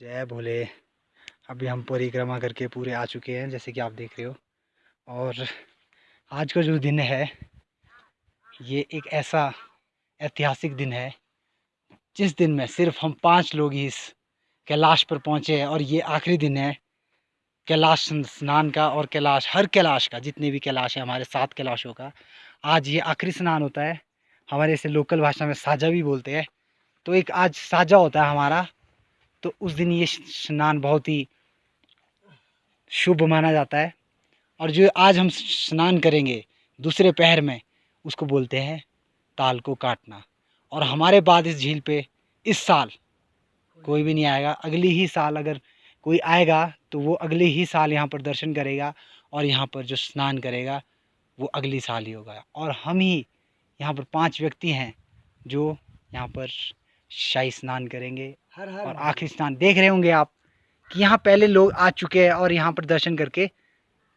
जय भोले। अभी हम परिक्रमा करके पूरे आ चुके हैं, जैसे कि आप देख रहे हो। और आज का जो दिन है, ये एक ऐसा ऐतिहासिक दिन है, जिस दिन में सिर्फ़ हम पाँच लोग ही इस कैलाश पर पहुँचे हैं और ये आखिरी दिन है, कैलाश स्नान का और कैलाश, हर कैलाश का, जितने भी कैलाश है, हमारे सात कैलाशों का, आज ये आखिरी स्नान होता है। हमारे इसे लोकल भाषा में साझा भी बोलते हैं। तो एक आज साझा होता है हमारा तो उस दिन ये स्नान बहुत ही शुभ माना जाता है। और जो आज हम स्नान करेंगे दूसरे पहर में, उसको बोलते हैं ताल को काटना। और हमारे बाद इस झील पे इस साल कोई भी नहीं आएगा। अगली ही साल अगर कोई आएगा तो वो अगले ही साल यहाँ पर दर्शन करेगा और यहाँ पर जो स्नान करेगा, वो अगली साल ही होगा। और हम ही यहाँ पर पाँच व्यक्ति हैं जो यहाँ पर शाही स्नान करेंगे हर हर और आखिरी स्नान देख रहे होंगे आप कि यहाँ पहले लोग आ चुके हैं और यहाँ पर दर्शन करके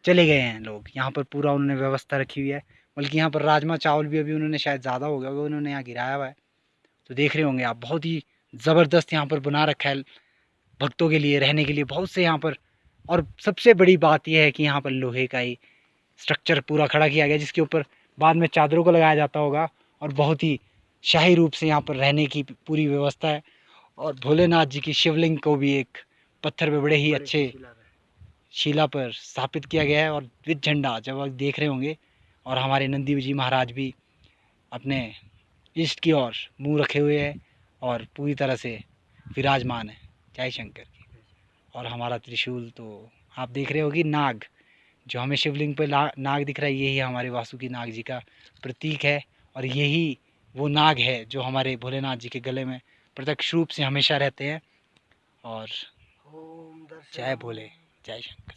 चले गए हैं लोग। यहाँ पर पूरा उन्होंने व्यवस्था रखी हुई है। बल्कि यहाँ पर राजमा चावल भी अभी उन्होंने शायद ज़्यादा हो गया होगा उन्होंने यहाँ गिराया हुआ है। तो देख रहे होंगे आप बहुत ही ज़बरदस्त यहाँ पर बना रखा है भक्तों के लिए रहने के लिए बहुत से यहाँ पर। और सबसे बड़ी बात यह है कि यहाँ पर लोहे का ही स्ट्रक्चर पूरा खड़ा किया गया जिसके ऊपर बाद में चादरों को लगाया जाता होगा और बहुत ही शाही रूप से यहाँ पर रहने की पूरी व्यवस्था है और भोलेनाथ जी की शिवलिंग को भी एक पत्थर पे बड़े ही अच्छे शिला पर स्थापित किया गया है और विद झंडा जब आप देख रहे होंगे और हमारे नंदी जी महाराज भी अपने ईस्ट की ओर मुँह रखे हुए हैं और पूरी तरह से विराजमान है। जय शंकर की और हमारा त्रिशूल तो आप देख रहे होगी नाग जो हमें शिवलिंग पर नाग दिख रहा है यही हमारे वासुकी नाग जी का प्रतीक है और यही वो नाग है जो हमारे भोलेनाथ जी के गले में प्रत्यक्ष रूप से हमेशा रहते हैं और जय भोले जय शंकर।